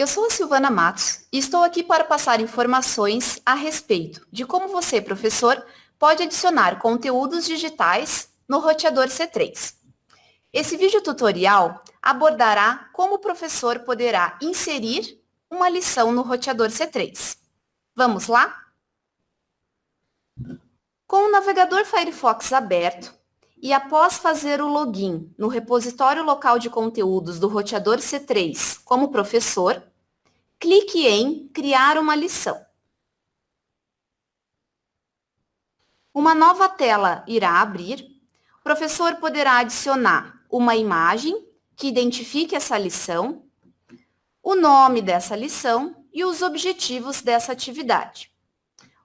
Eu sou a Silvana Matos e estou aqui para passar informações a respeito de como você, professor, pode adicionar conteúdos digitais no roteador C3. Esse vídeo tutorial abordará como o professor poderá inserir uma lição no roteador C3. Vamos lá? Com o navegador Firefox aberto e após fazer o login no repositório local de conteúdos do roteador C3 como professor, clique em Criar uma lição. Uma nova tela irá abrir. O professor poderá adicionar uma imagem que identifique essa lição, o nome dessa lição e os objetivos dessa atividade.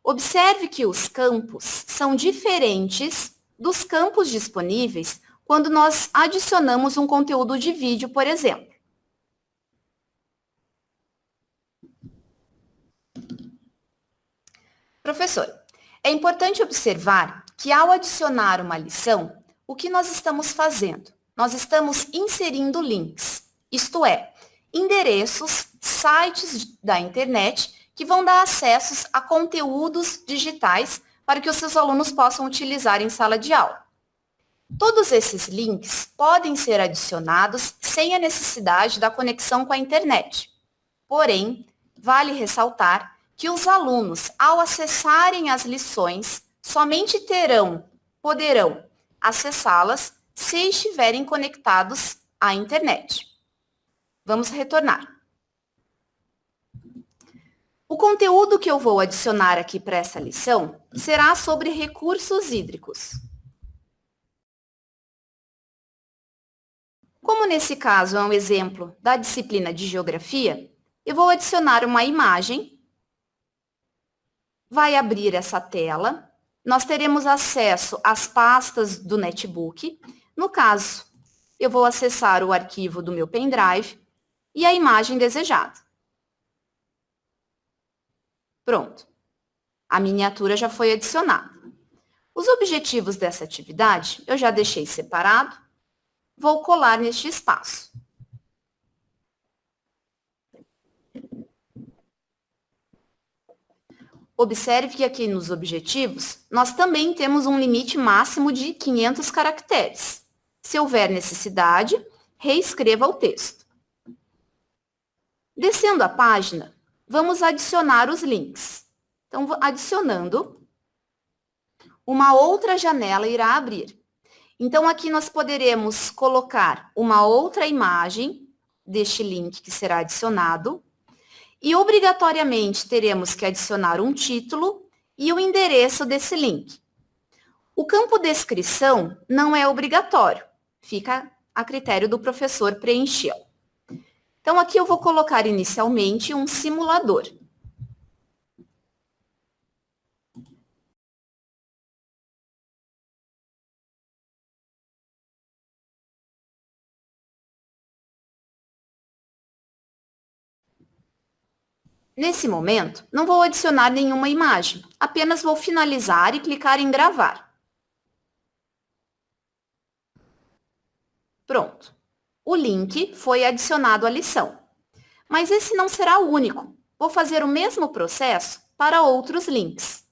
Observe que os campos são diferentes dos campos disponíveis quando nós adicionamos um conteúdo de vídeo, por exemplo. Professor, é importante observar que ao adicionar uma lição, o que nós estamos fazendo? Nós estamos inserindo links, isto é, endereços, sites da internet que vão dar acessos a conteúdos digitais para que os seus alunos possam utilizar em sala de aula. Todos esses links podem ser adicionados sem a necessidade da conexão com a internet. Porém, vale ressaltar que os alunos, ao acessarem as lições, somente terão, poderão acessá-las se estiverem conectados à internet. Vamos retornar. O conteúdo que eu vou adicionar aqui para essa lição será sobre recursos hídricos. Como nesse caso é um exemplo da disciplina de Geografia, eu vou adicionar uma imagem vai abrir essa tela. Nós teremos acesso às pastas do netbook. No caso, eu vou acessar o arquivo do meu pendrive e a imagem desejada. Pronto. A miniatura já foi adicionada. Os objetivos dessa atividade eu já deixei separado. Vou colar neste espaço. Observe que aqui nos objetivos, nós também temos um limite máximo de 500 caracteres. Se houver necessidade, reescreva o texto. Descendo a página, vamos adicionar os links. Então, adicionando, uma outra janela irá abrir. Então, aqui nós poderemos colocar uma outra imagem deste link que será adicionado, e obrigatoriamente teremos que adicionar um título e o endereço desse link. O campo descrição não é obrigatório, fica a critério do professor preencher. Então, aqui eu vou colocar inicialmente um simulador. Nesse momento, não vou adicionar nenhuma imagem, apenas vou finalizar e clicar em gravar. Pronto. O link foi adicionado à lição. Mas esse não será o único. Vou fazer o mesmo processo para outros links.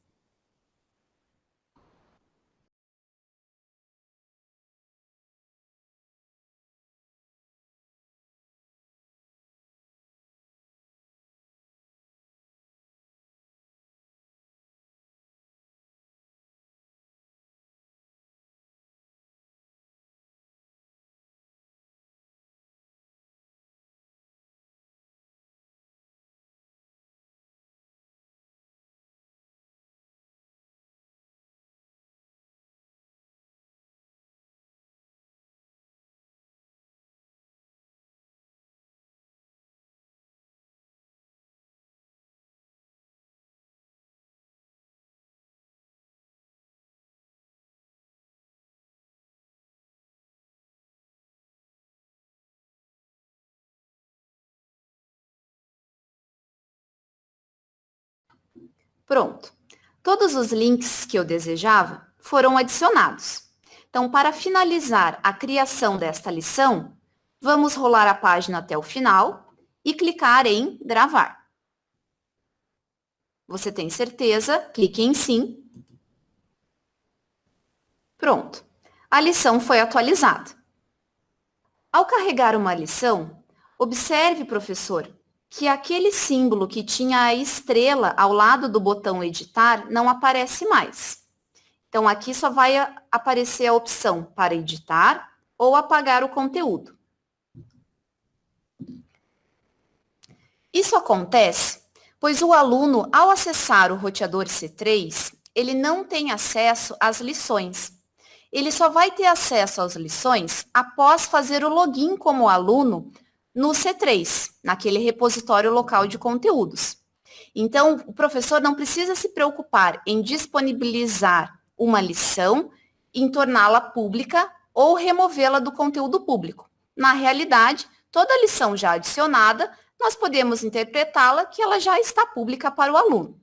Pronto. Todos os links que eu desejava foram adicionados. Então, para finalizar a criação desta lição, vamos rolar a página até o final e clicar em gravar. Você tem certeza? Clique em sim. Pronto. A lição foi atualizada. Ao carregar uma lição, observe, professor, que aquele símbolo que tinha a estrela ao lado do botão editar não aparece mais. Então, aqui só vai aparecer a opção para editar ou apagar o conteúdo. Isso acontece pois o aluno, ao acessar o roteador C3, ele não tem acesso às lições. Ele só vai ter acesso às lições após fazer o login como aluno no C3, naquele repositório local de conteúdos. Então, o professor não precisa se preocupar em disponibilizar uma lição, em torná-la pública ou removê-la do conteúdo público. Na realidade, toda lição já adicionada nós podemos interpretá-la que ela já está pública para o aluno.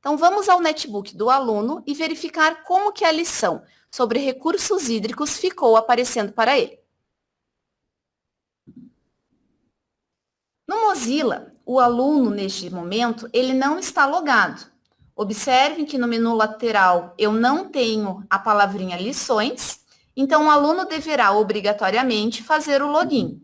Então, vamos ao netbook do aluno e verificar como que a lição sobre recursos hídricos ficou aparecendo para ele. No Mozilla, o aluno, neste momento, ele não está logado. Observem que no menu lateral eu não tenho a palavrinha lições, então o aluno deverá obrigatoriamente fazer o login.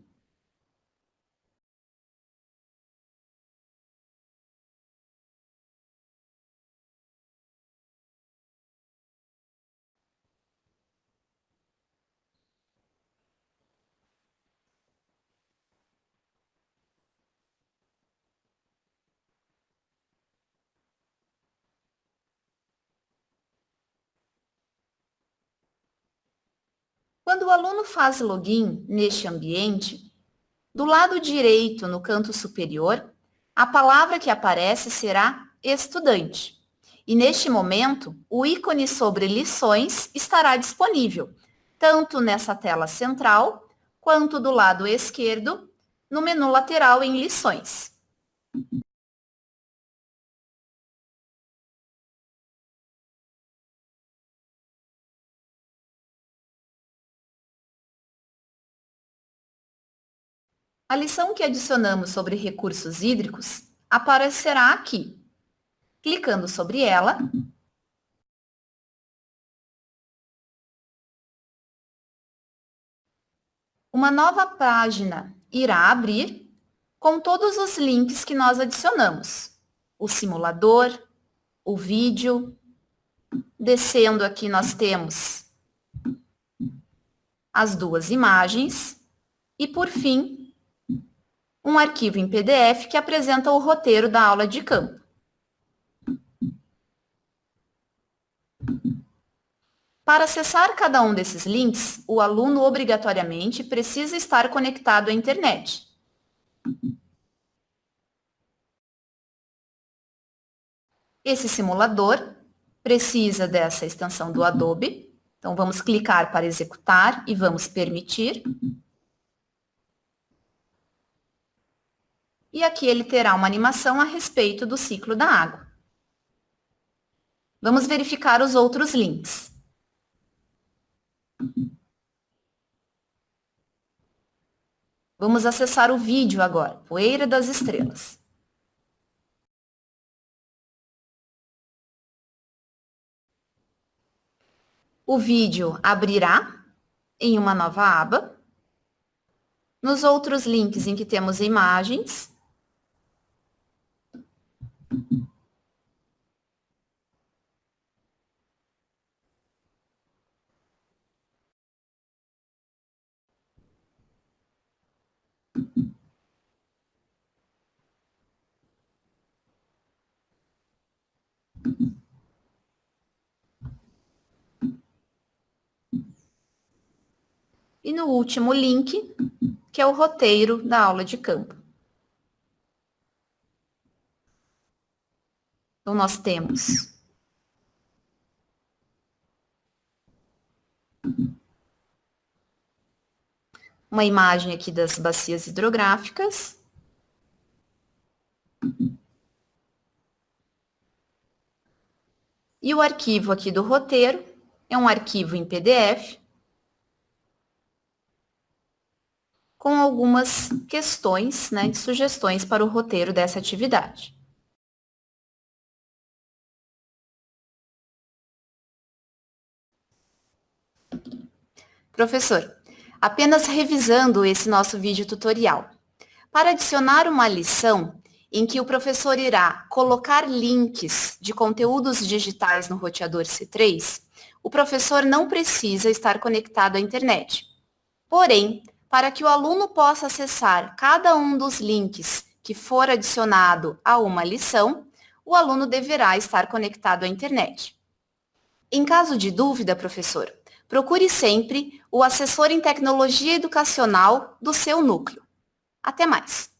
O aluno faz login neste ambiente, do lado direito, no canto superior, a palavra que aparece será estudante. E neste momento, o ícone sobre lições estará disponível, tanto nessa tela central, quanto do lado esquerdo, no menu lateral em lições. A lição que adicionamos sobre recursos hídricos aparecerá aqui. Clicando sobre ela, uma nova página irá abrir com todos os links que nós adicionamos. O simulador, o vídeo. Descendo aqui nós temos as duas imagens. E, por fim, um arquivo em PDF que apresenta o roteiro da aula de campo. Para acessar cada um desses links, o aluno obrigatoriamente precisa estar conectado à internet. Esse simulador precisa dessa extensão do Adobe. Então, vamos clicar para executar e vamos permitir. E aqui ele terá uma animação a respeito do ciclo da água. Vamos verificar os outros links. Vamos acessar o vídeo agora, Poeira das Estrelas. O vídeo abrirá em uma nova aba. Nos outros links em que temos imagens, E no último link, que é o roteiro da aula de campo. Então, nós temos uma imagem aqui das bacias hidrográficas. E o arquivo aqui do roteiro é um arquivo em PDF com algumas questões, né, sugestões para o roteiro dessa atividade. Professor, apenas revisando esse nosso vídeo tutorial. Para adicionar uma lição em que o professor irá colocar links de conteúdos digitais no roteador C3, o professor não precisa estar conectado à internet. Porém, para que o aluno possa acessar cada um dos links que for adicionado a uma lição, o aluno deverá estar conectado à internet. Em caso de dúvida, professor, procure sempre o assessor em tecnologia educacional do seu núcleo. Até mais!